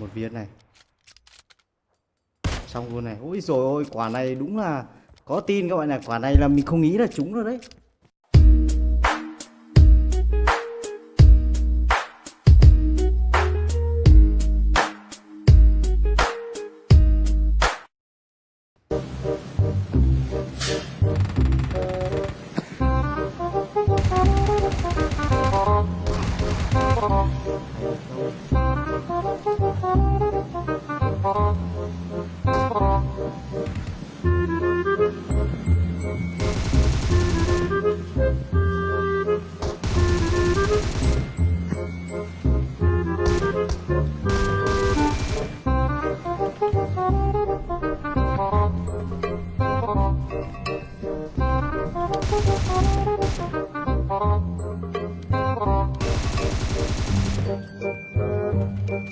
một viên này. Xong luôn này. Ôi rồi ôi, quả này đúng là có tin các bạn này quả này là mình không nghĩ là trúng rồi đấy.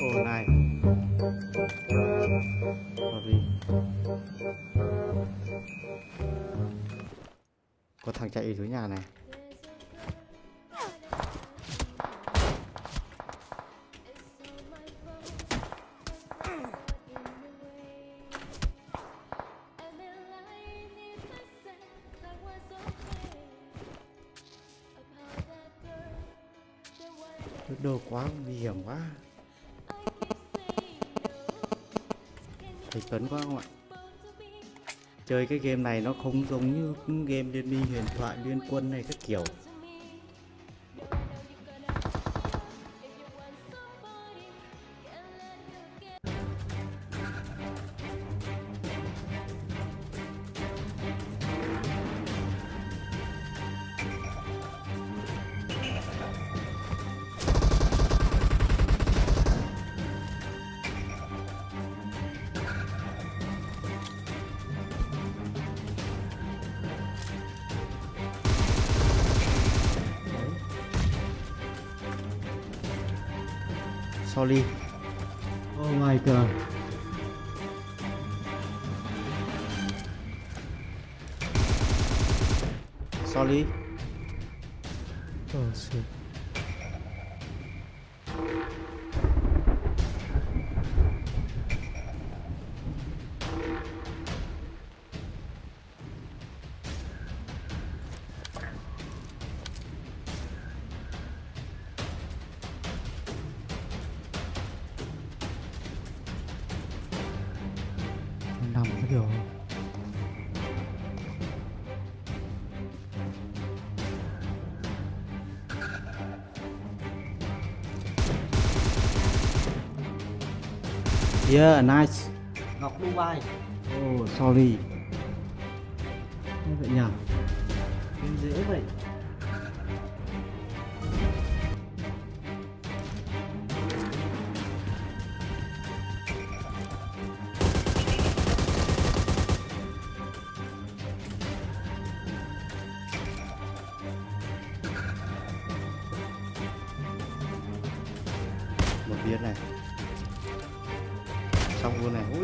Ồ này. Hợp lý Có thằng chạy dưới nhà này. Đồ quá nguy hiểm quá. Thầy Tuấn quá không ạ? Chơi cái game này nó không giống như game Liên minh huyền thoại, liên quân này các kiểu. Sorry Oh my god. Sorry Oh shit điều Yeah, nice. Ngọc Dubai Oh, sorry. Vậy nhỉ?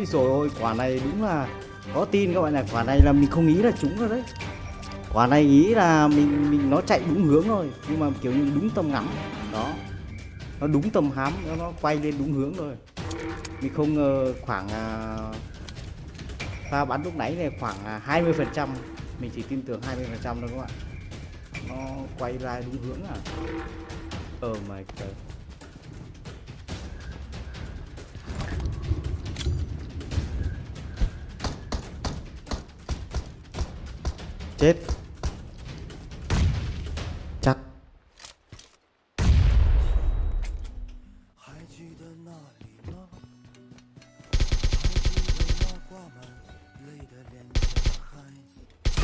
Ôi rồi ôi, quả này đúng là có tin các bạn này, quả này là mình không nghĩ là trúng rồi đấy. Quả này nghĩ là mình mình nó chạy đúng hướng rồi, nhưng mà kiểu như đúng tầm ngắm. Đó. Nó đúng tầm hám, nó, nó quay lên đúng hướng rồi. Mình không ngờ khoảng à, ta bắn lúc nãy này khoảng à, 20% mình chỉ tin tưởng 20% thôi các bạn nó quay ra đúng hướng à oh my god chết. Chắc.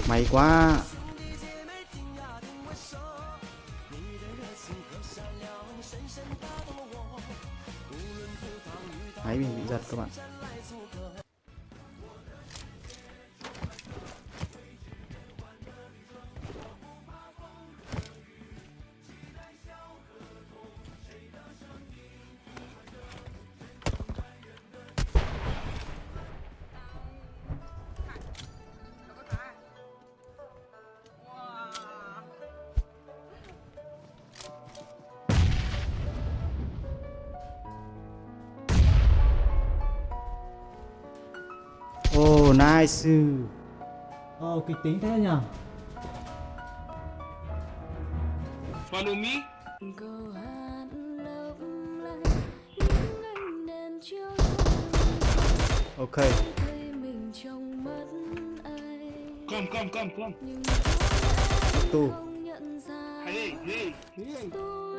May quá. Máy mình bị giật các bạn. đồ nai sư Ồ, kịch tính thế nhỉ? Follow me Ok. Come, come, come, come. Tu Hey, hey, hey.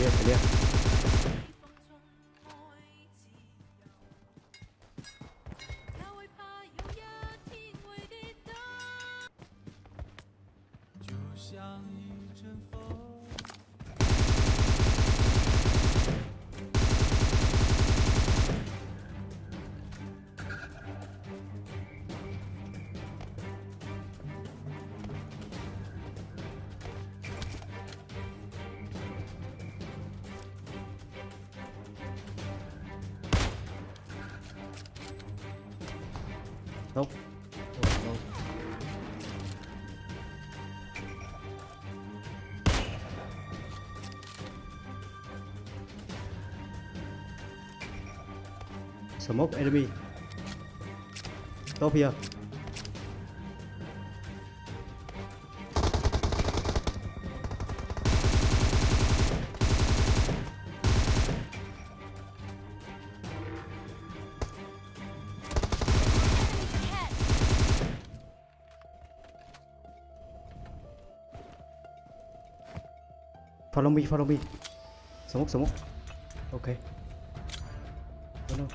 Biasa. Nope. Oh. Smoke enemy. Stop here. follow me follow me. Smoke smoke ok. Oh no.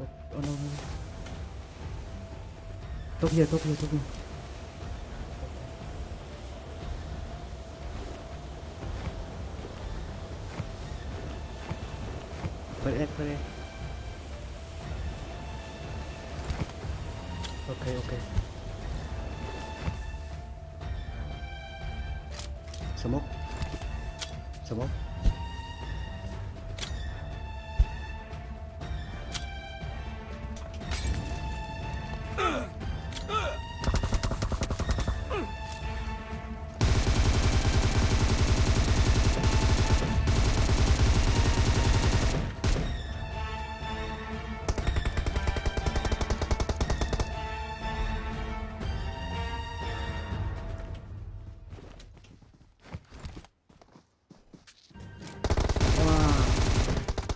Oh, oh no top here top here top here. First aid, first aid. Okay, okay. C'est bon C'est bon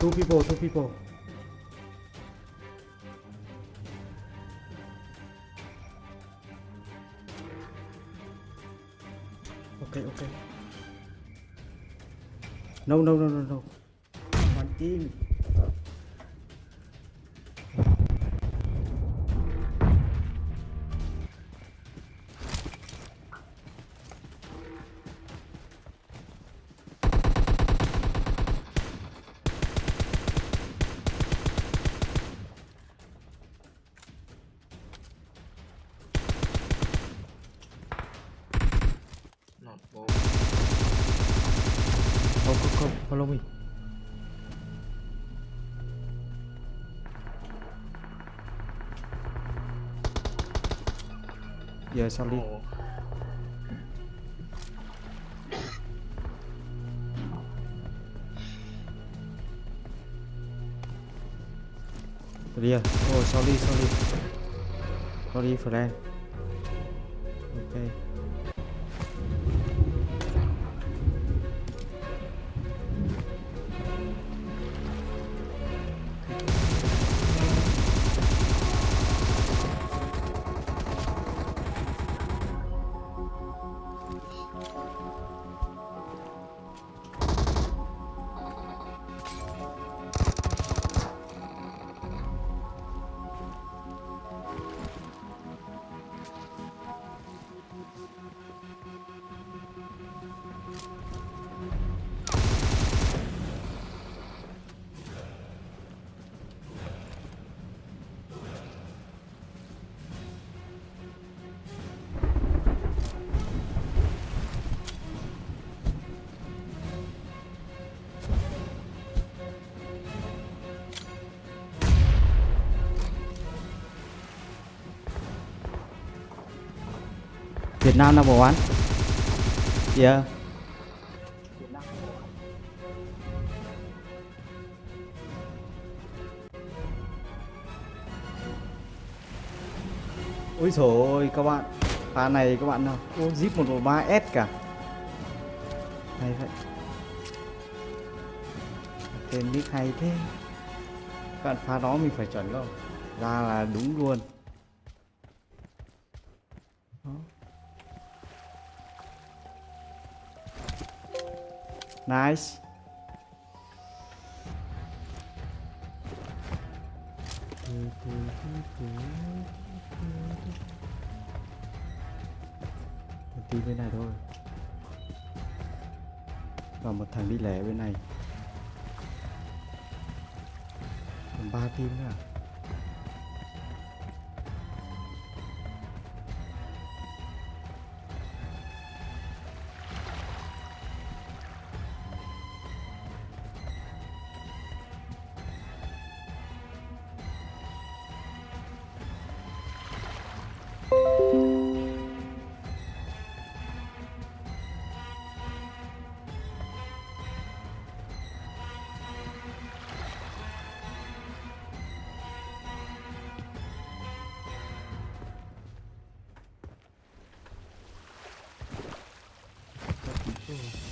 Two people, two people. Okay, okay. No, no, no, no, no. One team. Giờ sao đi. Clear. Oh, sorry, sorry. Sorry, friend. Việt Nam number one. Yeah. Ôi trời ơi các bạn. Pha này các bạn nào, Ô, zip 113S cả. Hay vậy. Tên nick hay thế. Các bạn pha đó mình phải chuẩn không? Ra là đúng luôn. Nice. Mình tí bên này thôi. Và một thằng đi lẻ bên này. Còn ba team nữa à? Ooh.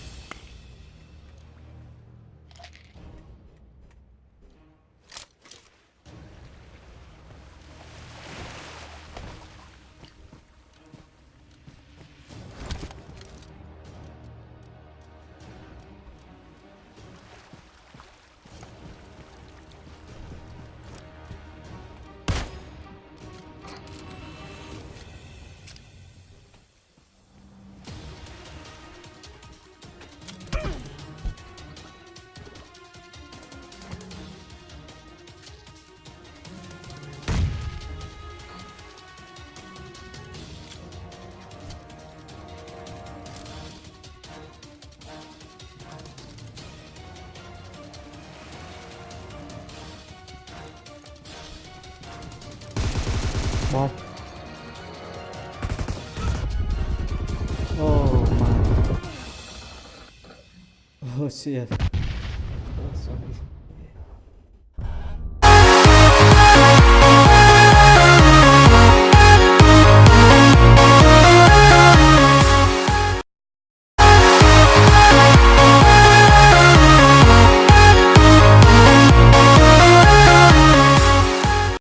My